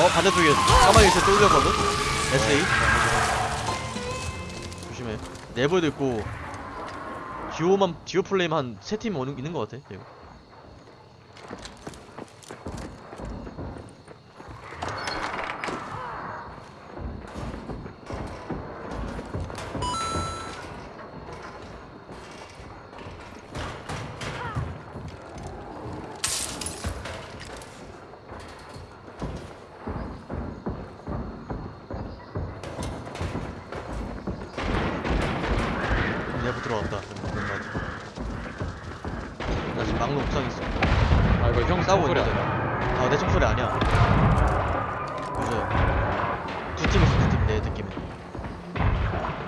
어 반대쪽에 까마귀 있을 때 올렸거든? SA 조심해. 내부에도 있고 듀오만 듀오 플레임 한 세 팀 오는 있는 것 같아 이거 내부 들어왔다 나 지금 막로 옥상 있어 아 이거 형 싸우고 소리 아니야? 아내 총소리 아니야 그죠 두 팀 있어 두 팀 내 느낌에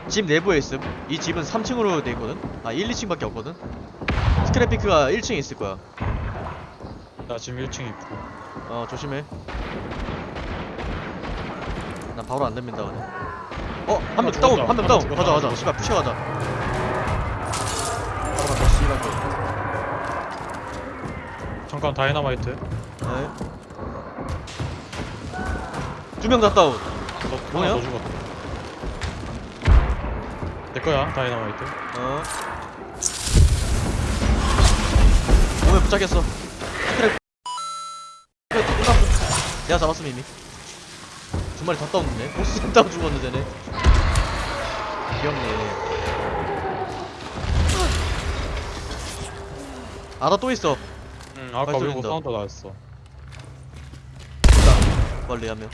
집 내부에 있음 이 집은 3층으로 돼 있거든 아 1, 2층밖에 없거든 스크래피크가 1층에 있을 거야 나 지금 1층 있고 어 조심해 난 바로 안 됩니다 그냥 어? 한명 아, 다운! 한명 아, 다운! 죽었다. 가자 가자. 씨발 푸시 가자 간다 씨발 거. 잠깐 다이너마이트. 네. 두명 다 다운 너 뭐야? 하나 더 죽었다. 내 거야 다이너마이트. 어. 몸에 붙잡겠어. 끝났어 내가 잡았음 이미. 두 마리 다 다운됐네. 보스 다운 죽었는데 쟤네. 귀엽네 아나 또 있어. 응 아까 발소리 난다. 사운드 나왔어. 있다 멀리 한명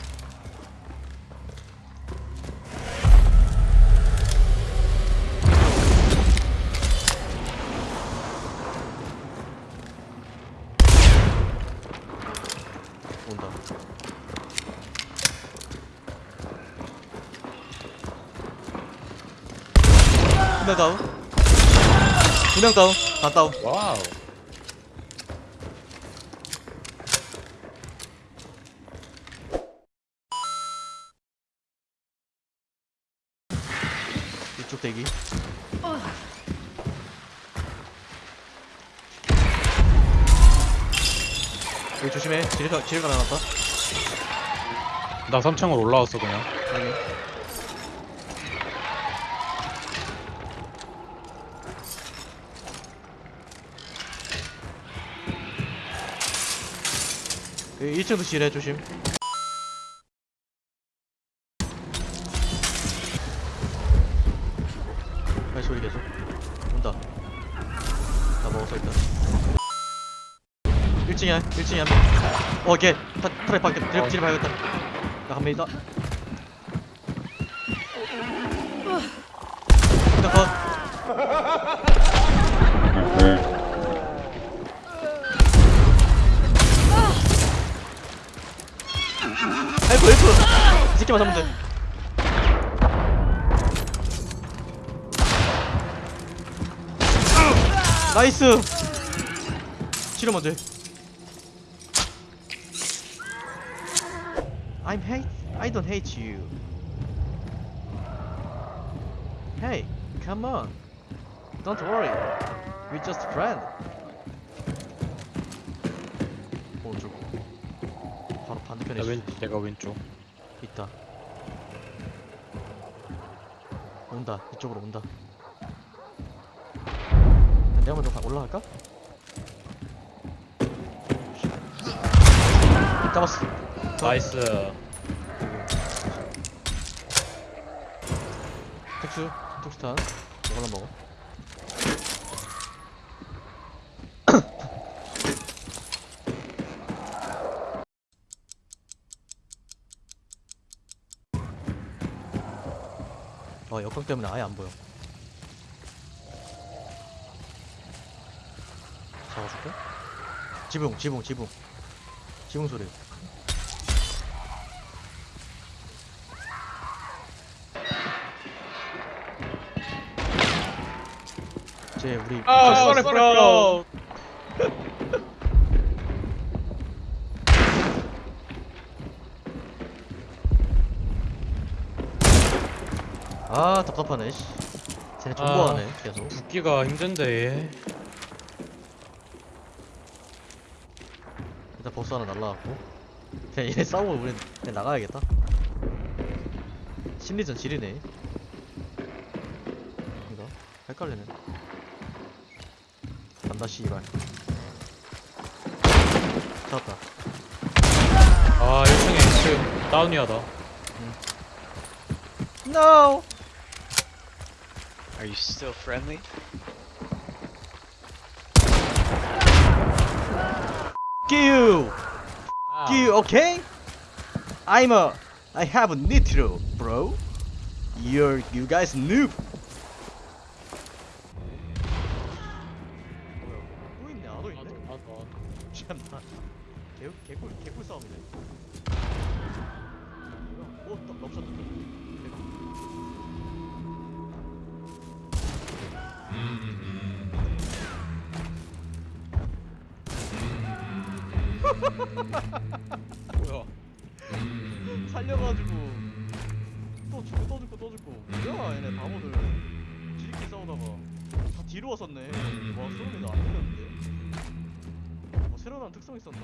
온다. 다운? 두명 다운? 다 다운. 와우 이쪽 대기. 여기 조심해. 지뢰가 지뢰가 나왔다. 나 3층으로 올라왔어 그냥. 여기 여기 1층도 지뢰 조심 1층이야 1층이야. 어걔 타, 트랩 밖에 어. 지뢰 지뢰 발견했다. 나한 명이다. 일단 컷. 아이고 아이고. 이 새끼만 잡으면 돼. 나이스. 치료 먼저 해 I'm hate I don't hate you Hey come on Don't worry We're just friend 오른쪽 바로 반대편에 나. 왼, 내가 왼쪽 있다. 온다. 이쪽으로 온다. 내가 먼저 가- 올라갈까? 잡았어. nice 특수, 특수탄. 이걸로 먹어. 어, 역광 때문에 아예 안 보여. 잡아줄게. 지붕, 지붕, 지붕. 지붕 소리. 쟤 우리 아, 아, 쏘리 브로 아 답답하네 씨. 쟤네 존버하네 계속. 붙기가 힘든데. 일단 버스 하나 날라갔고. 그냥 얘네 싸우고 우린 그냥 나가야겠다. 심리전 지리네. 이거 헷갈리네 간다 씨발 잡았다 아 1층에 2층 다운이야 나. No! Are you still friendly? you! you, okay? I'm a... I have a nitro, bro You're... You guys noob 뭐야? 살려가지고. 또 죽고 또 죽고 또 죽고. 뭐야 얘네 바보들. 지리끼리 싸우다가. 다 뒤로 왔었네. 와 쏘는 애가 안 들렸는데? 뭐 새로 나온 특성 있었나?